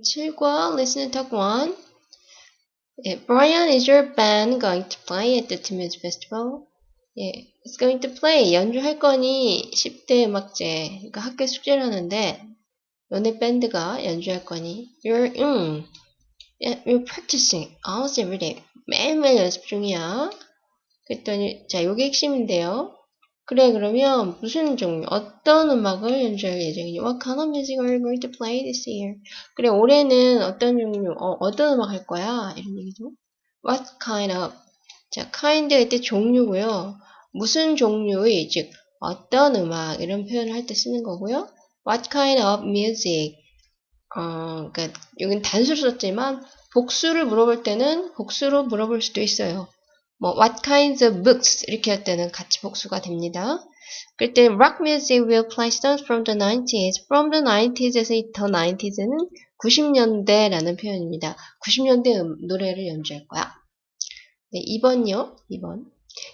7과 Listen and Talk 1. 예, Brian, is your band going to play at the Teen Music Festival? 예, it's going to play. 연주할 거니 10대 음악제. 그러니까 학교 숙제를 하는데 너네 밴드가 연주할 거니 you're, 음, yeah, you're practicing almost every day. 매일매일 연습 중이야. 그랬더니 자, 요게 핵심인데요. 그래 그러면 무슨 종류 어떤 음악을 연주할 예정이니? What kind of music are you going to play this year? 그래 올해는 어떤 종류 어, 어떤 음악 할 거야? 이런 얘기죠. What kind of 자 kind가 이때 종류고요. 무슨 종류의 즉 어떤 음악 이런 표현을 할 때 쓰는 거고요. What kind of music 어 그러니까 여기는 단수로 썼지만 복수를 물어볼 때는 복수로 물어볼 수도 있어요 뭐 what kinds of books 이렇게 할 때는 같이 복수가 됩니다. 그때 rock music will play songs from the 90s. from the 90s에서 이 the 90s는 90년대라는 표현입니다. 90년대 음, 노래를 연주할 거야. 네, 2번요. 2번.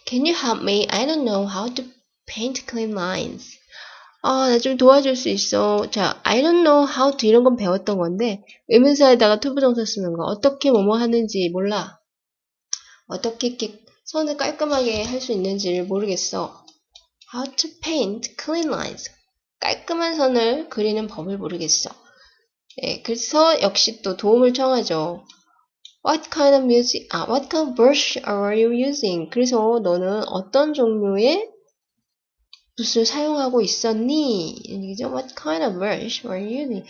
Can you help me? I don't know how to paint clean lines. 아, 나 좀 도와줄 수 있어. 자, I don't know how to 이런 건 배웠던 건데 의문사에다가 to부정사 쓰는 거 어떻게 뭐뭐 하는지 몰라. 어떻게 이렇게 선을 깔끔하게 할 수 있는지를 모르겠어. How to paint clean lines. 깔끔한 선을 그리는 법을 모르겠어. 네, 그래서 역시 또 도움을 청하죠. What kind of music, 아, what kind of brush are you using? 그래서 너는 어떤 종류의 붓을 사용하고 있었니? 얘기죠. What kind of brush are you using?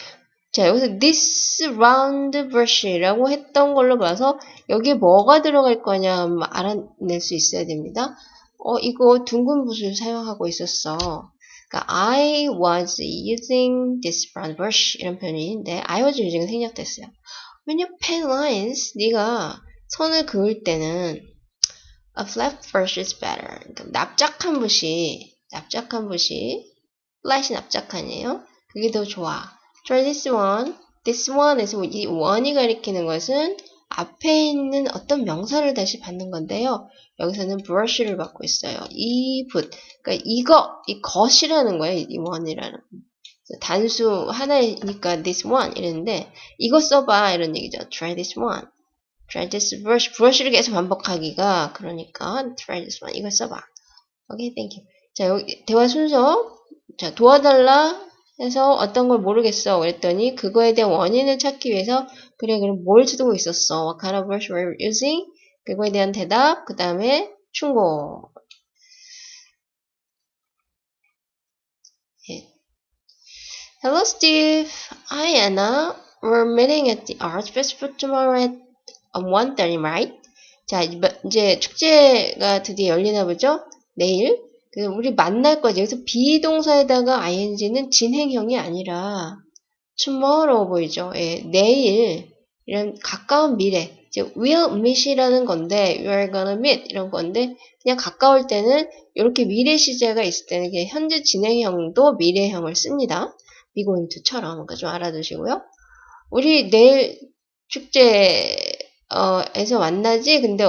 자, 여기서 this round brush라고 했던 걸로 봐서 여기에 뭐가 들어갈 거냐 알아낼 수 있어야 됩니다. 어, 이거 둥근 붓을 사용하고 있었어. 그러니까 I was using this round brush 이런 표현인데 I was using은 생략됐어요. When you pen lines, 네가 선을 그을 때는 a flat brush is better. 그러니까 납작한 붓이 납작한 붓이 flat이 납작한이에요. 그게 더 좋아. Try this one. This one에서 이 one이 가리키는 것은 앞에 있는 어떤 명사를 다시 받는 건데요. 여기서는 brush를 받고 있어요. 이 붓. 그러니까 이거, 이 것이라는 거예요. 이 one이라는. 단수 하나니까 this one 이랬는데 이거 써봐 이런 얘기죠. Try this one. Try this brush. brush를 계속 반복하기가 그러니까 try this one. 이거 써봐. 오케이, okay, thank you. 자, 여기 대화 순서. 자, 도와달라. 해서 어떤 걸 모르겠어. 그랬더니 그거에 대한 원인을 찾기 위해서 그래 그럼 뭘 쓰고 있었어? What kind of brush were you using? 그거에 대한 대답 그 다음에 충고 예. Hello Steve, Hi Anna, we're meeting at the Arts Festival tomorrow at 1.30 right? 자 이제 축제가 드디어 열리나 보죠? 내일 우리 만날 거지. 여기서 비동사에다가 ing는 진행형이 아니라 tomorrow 보이죠? 예, 내일 이런 가까운 미래 이제 will meet이라는 건데 you are gonna meet 이런 건데 그냥 가까울 때는 이렇게 미래 시제가 있을 때는 현재 진행형도 미래형을 씁니다. to처럼 그러니까 좀 알아두시고요. 우리 내일 축제에서 만나지 근데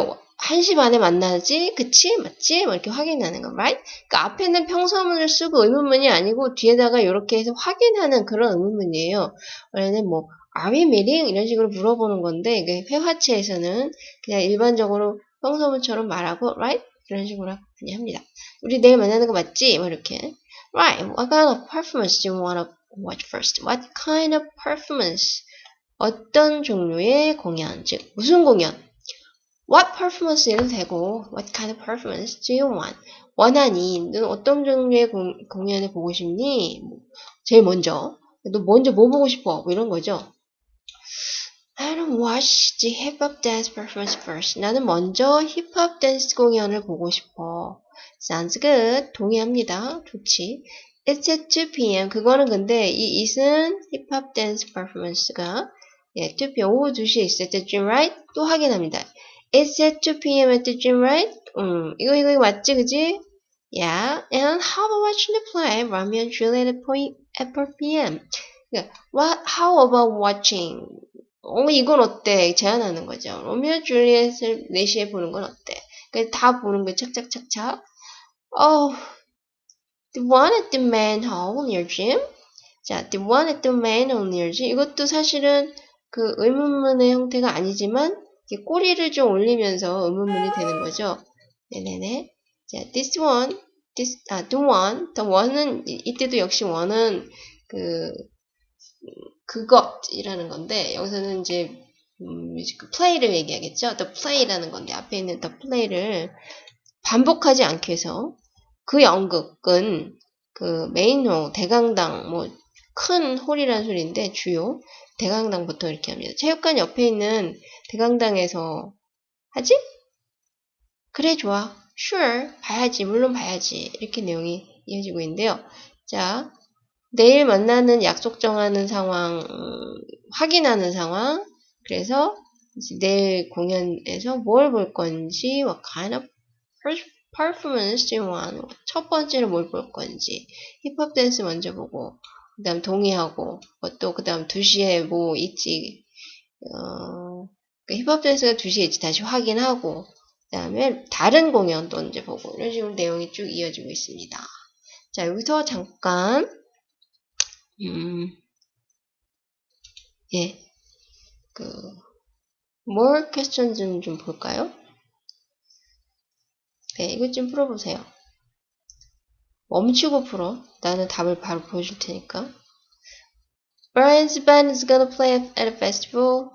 1시 반에 만나지? 그치? 맞지? 뭐 이렇게 확인하는 거, right? 그러니까 앞에는 평서문을 쓰고 의문문이 아니고 뒤에다가 이렇게 해서 확인하는 그런 의문문이에요. 원래는 뭐 are we meeting? 이런 식으로 물어보는 건데 이게 회화체에서는 그냥 일반적으로 평서문처럼 말하고 right? 이런 식으로 많이 합니다. 우리 내일 만나는 거 맞지? 뭐 이렇게 Right, what kind of performance do you want to watch first? What kind of performance? 어떤 종류의 공연, 즉 무슨 공연? What performance 해도 되고 What kind of performance do you want? 원하니 너는 어떤 종류의 공, 공연을 보고 싶니? 제일 먼저 너 먼저 뭐 보고 싶어? 뭐 이런 거죠. I don't watch the hip hop dance performance first. 나는 먼저 힙합 댄스 공연을 보고 싶어. Sounds good. 동의합니다. 좋지. It's at 2 p.m. 그거는 근데 이 it은 힙합 댄스 퍼포먼스가 예, 2 p.m. 오후 2시에 있을 때쯤 right? 또 확인합니다. It's at 2 p.m. at the gym, right? 음, 이거, 이거, 이거 맞지, 그지? Yeah, and how about watching the play Romeo and Juliet at, point, at 4 p.m.? What, how about watching? 어, 이건 어때? 제안하는 거죠. 로미오 줄리엣을 4시에 보는 건 어때? 다 보는 거 착착착착. Oh, the one at the manhole near gym? 자, the one at the manhole near gym. 이것도 사실은 그 의문문의 형태가 아니지만 이렇게 꼬리를 좀 올리면서 의문문이 되는 거죠. 네네네. 자, this one, this, 아, the one, the one은 이- 이때도 역시 one은 그 그것이라는 건데 여기서는 이제 음, 그 play를 얘기하겠죠. the play라는 건데 앞에 있는 the play를 반복하지 않게 해서 그 연극은 그 메인홀, 대강당, 뭐 큰 홀이라는 소리인데 주요 대강당부터 이렇게 합니다. 체육관 옆에 있는 대강당에서 하지? 그래 좋아. sure 봐야지 물론 봐야지 이렇게 내용이 이어지고 있는데요. 자 내일 만나는 약속 정하는 상황 음, 확인하는 상황 그래서 내일 공연에서 뭘 볼 건지 what kind of per- performance do you want 첫 번째로 뭘 볼 건지 힙합 댄스 먼저 보고 그 다음 동의하고 또그 다음 2시에 뭐 있지 어, 그 힙합 댄스가 2시에 있지 다시 확인하고 그 다음에 다른 공연도 이제 보고 이런 식으로 내용이 쭉 이어지고 있습니다. 자 여기서 잠깐 음, 예, 그 more questions 좀 볼까요? 네, 이것 좀 풀어보세요. 멈추고 풀어. 나는 답을 바로 보여줄 테니까. Brian's band is gonna play at a festival.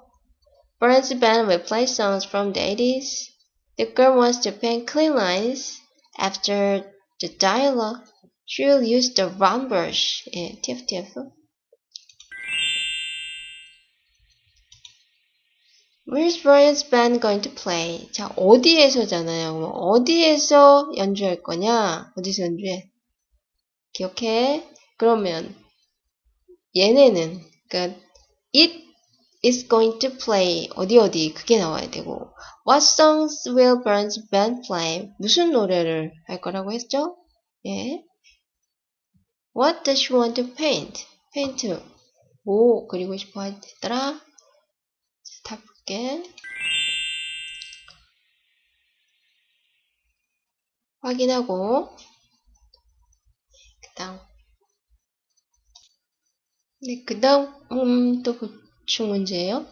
Brian's band will play songs from the 80s. The girl wants to paint clean lines. After the dialogue, she'll use the round brush. 예, TFTF. Where's Brian's band going to play? 자, 어디에서잖아요. 그럼 어디에서 연주할 거냐? 어디서 연주해? 기억해? 그러면 얘네는 그러니까 it is going to play 어디 어디 그게 나와야 되고 what songs will Brian's band play? 무슨 노래를 할 거라고 했죠? 예. What does she want to paint? paint 뭐 그리고 싶어 했더라? 다 볼게. 확인하고 그다음 네, 그다음 음, 또 보충 문제예요.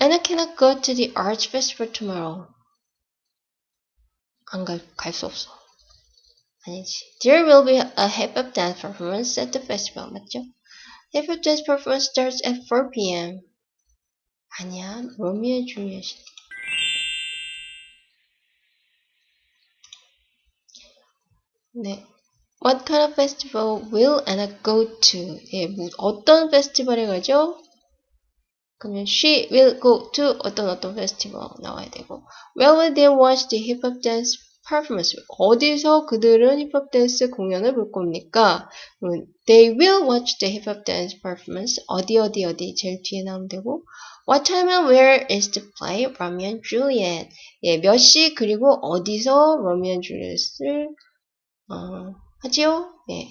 Anna cannot go to the arts festival tomorrow. 안 갈, 갈 수 없어. 아니지. There will be a hip hop dance performance at the festival. 맞죠? Hip hop dance performance starts at 4 p.m. 아니야. 로미오 줄리엣. 네. What kind of festival will Anna go to? 예, 뭐, 어떤 페스티벌에 가죠? 그러면 she will go to 어떤 어떤 페스티벌 나와야 되고 Where will they watch the hip hop dance performance? 어디서 그들은 힙합 댄스 공연을 볼 겁니까? They will watch the hip hop dance performance. 어디 어디 어디 제일 뒤에 나오면 되고 What time and where is the play? Romeo and Juliet. 예, 몇 시 그리고 어디서 Romeo and Juliet을 어, 하지요? 예.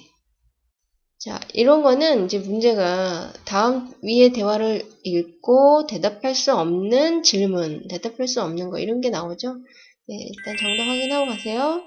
자, 이런 거는 이제 문제가 다음 위의 대화를 읽고 대답할 수 없는 질문, 대답할 수 없는 거 이런 게 나오죠? 네, 일단 정답 확인하고 가세요.